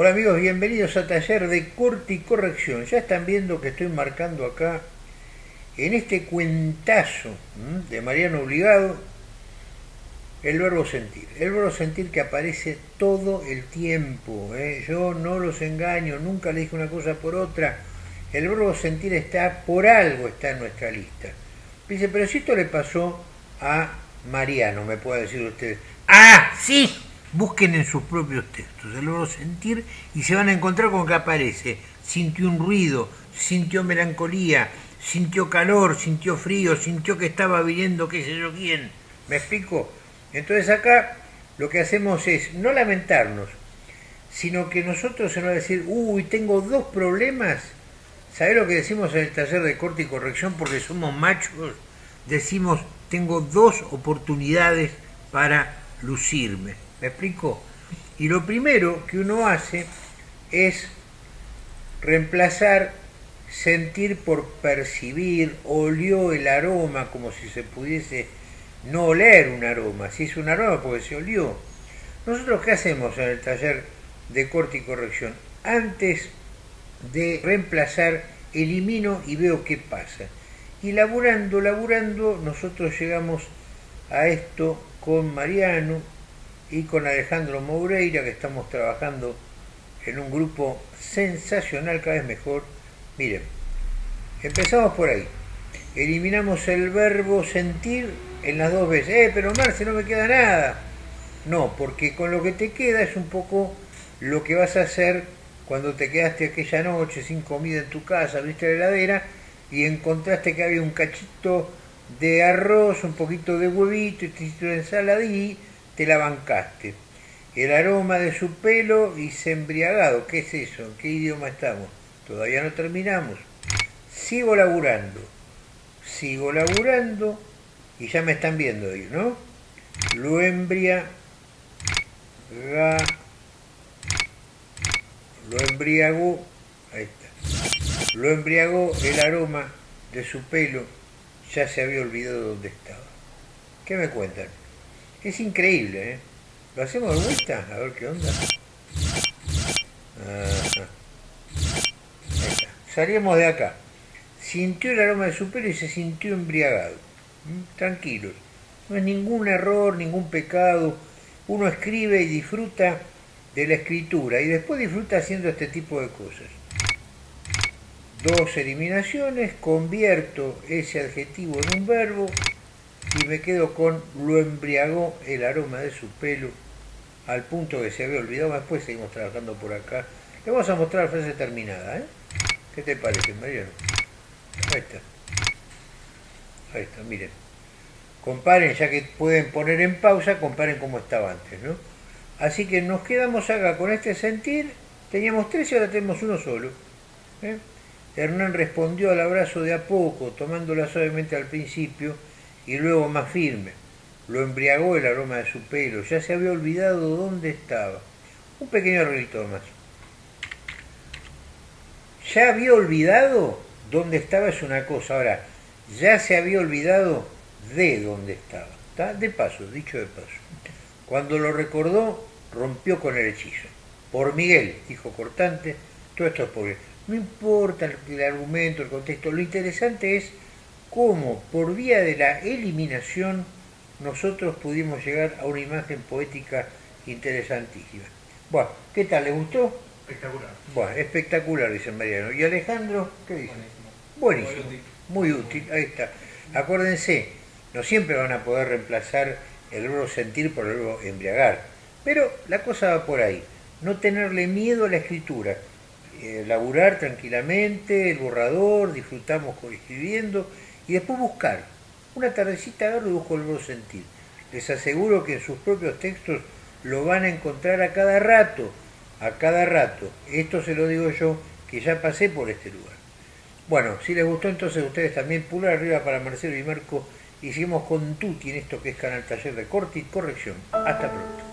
Hola amigos, bienvenidos a Taller de Corte y Corrección. Ya están viendo que estoy marcando acá en este cuentazo de Mariano Obligado el verbo sentir. El verbo sentir que aparece todo el tiempo. ¿eh? Yo no los engaño, nunca le dije una cosa por otra. El verbo sentir está por algo, está en nuestra lista. Dice, pero si esto le pasó a Mariano, me puede decir usted. ¡Ah, sí! Busquen en sus propios textos el verbo sentir y se van a encontrar con que aparece. Sintió un ruido, sintió melancolía, sintió calor, sintió frío, sintió que estaba viniendo qué sé yo quién. ¿Me explico? Entonces acá lo que hacemos es no lamentarnos, sino que nosotros se nos va a decir, uy, tengo dos problemas. ¿Sabés lo que decimos en el taller de corte y corrección? Porque somos machos. Decimos, tengo dos oportunidades para lucirme. ¿Me explico? Y lo primero que uno hace es reemplazar sentir por percibir, olió el aroma como si se pudiese no oler un aroma, si es un aroma porque se olió. Nosotros qué hacemos en el taller de corte y corrección? Antes de reemplazar, elimino y veo qué pasa. Y laburando, laburando, nosotros llegamos a esto con Mariano y con Alejandro Moureira, que estamos trabajando en un grupo sensacional, cada vez mejor. Miren, empezamos por ahí. Eliminamos el verbo sentir en las dos veces. Eh, pero Marce, no me queda nada. No, porque con lo que te queda es un poco lo que vas a hacer cuando te quedaste aquella noche sin comida en tu casa, viste la heladera y encontraste que había un cachito de arroz, un poquito de huevito y te de ensalada y te la bancaste. El aroma de su pelo y se embriagado. ¿Qué es eso? ¿En qué idioma estamos? Todavía no terminamos. Sigo laburando. Sigo laburando y ya me están viendo ahí, ¿no? Lo embriaga, lo embriagó, ahí está, lo embriagó el aroma de su pelo, ya se había olvidado dónde estaba. ¿Qué me cuentan? Es increíble, ¿eh? ¿Lo hacemos de vuelta? A ver qué onda. Salíamos de acá. Sintió el aroma de su pelo y se sintió embriagado. ¿Mm? Tranquilos. No es ningún error, ningún pecado. Uno escribe y disfruta de la escritura y después disfruta haciendo este tipo de cosas. Dos eliminaciones, convierto ese adjetivo en un verbo y me quedo con lo embriagó el aroma de su pelo al punto que se había olvidado. Después seguimos trabajando por acá. Le vamos a mostrar la frase terminada. ¿eh? ¿Qué te parece, Mariano? Ahí está. Ahí está, miren. Comparen, ya que pueden poner en pausa, comparen cómo estaba antes, ¿no? Así que nos quedamos acá con este sentir. Teníamos tres y ahora tenemos uno solo. ¿eh? Hernán respondió al abrazo de a poco, tomándola suavemente al principio y luego más firme. Lo embriagó el aroma de su pelo, ya se había olvidado dónde estaba. Un pequeño arreglito más. Ya había olvidado dónde estaba es una cosa. Ahora, ya se había olvidado de dónde estaba. ¿está? De paso, dicho de paso. Cuando lo recordó, rompió con el hechizo. Por Miguel, dijo cortante, todo esto es él. No importa el argumento, el contexto, lo interesante es cómo por vía de la eliminación nosotros pudimos llegar a una imagen poética interesantísima. Bueno, ¿qué tal? ¿Le gustó? Espectacular. Bueno, espectacular, dice Mariano. ¿Y Alejandro? ¿Qué dice? Buenísimo. Buenísimo. Muy útil, ahí está. Acuérdense, no siempre van a poder reemplazar el verbo sentir por el verbo embriagar, pero la cosa va por ahí. No tenerle miedo a la escritura. Eh, laburar tranquilamente, el borrador, disfrutamos escribiendo y después buscar. Una tardecita agarro y busco el sentir. Les aseguro que en sus propios textos lo van a encontrar a cada rato, a cada rato. Esto se lo digo yo, que ya pasé por este lugar. Bueno, si les gustó entonces ustedes también pulgar arriba para Marcelo y Marco seguimos con Tuti en esto que es Canal Taller de Corte y Corrección. Hasta pronto.